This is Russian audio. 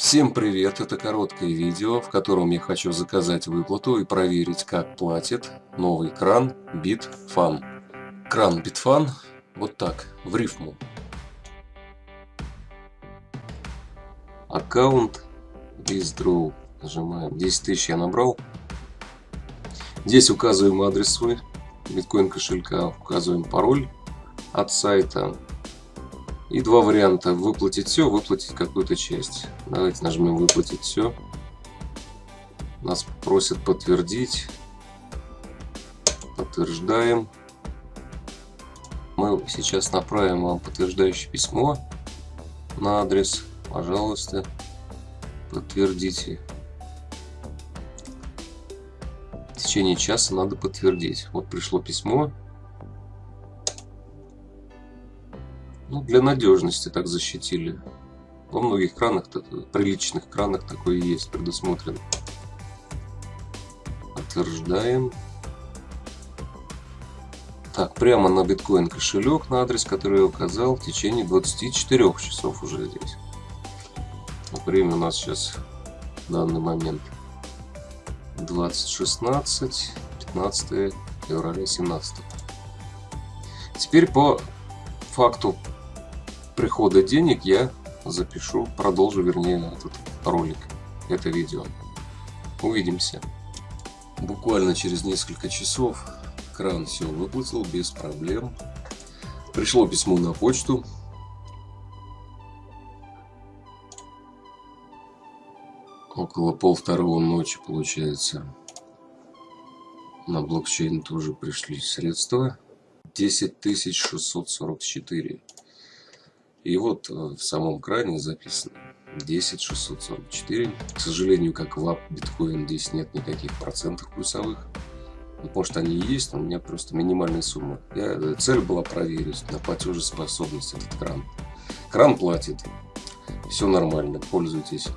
Всем привет! Это короткое видео, в котором я хочу заказать выплату и проверить, как платит новый кран BitFun. Кран BitFun вот так, в рифму. Аккаунт Withdraw. Нажимаем. 10 тысяч я набрал. Здесь указываем адрес свой биткоин кошелька, указываем пароль от сайта и два варианта. Выплатить все, выплатить какую-то часть. Давайте нажмем выплатить все. Нас просят подтвердить. Подтверждаем. Мы сейчас направим вам подтверждающее письмо на адрес. Пожалуйста, подтвердите. В течение часа надо подтвердить. Вот пришло письмо. Ну, для надежности так защитили. Во многих кранах, приличных кранах такое есть предусмотрено. Подтверждаем. Так, прямо на биткоин кошелек на адрес, который я указал, в течение 24 часов уже здесь. Время у нас сейчас в данный момент 2016, 15 февраля 17. Теперь по факту прихода денег я запишу, продолжу, вернее, этот ролик, это видео. Увидимся. Буквально через несколько часов кран все выплатил без проблем. Пришло письмо на почту. Около пол второго ночи получается. На блокчейн тоже пришли средства. 10 644. И вот э, в самом кране записано 10644. К сожалению, как в биткоин здесь нет никаких процентов плюсовых. Может они и есть, но у меня просто минимальная сумма. Я, э, цель была проверить на платежеспособность этот кран. Кран платит. Все нормально, пользуйтесь.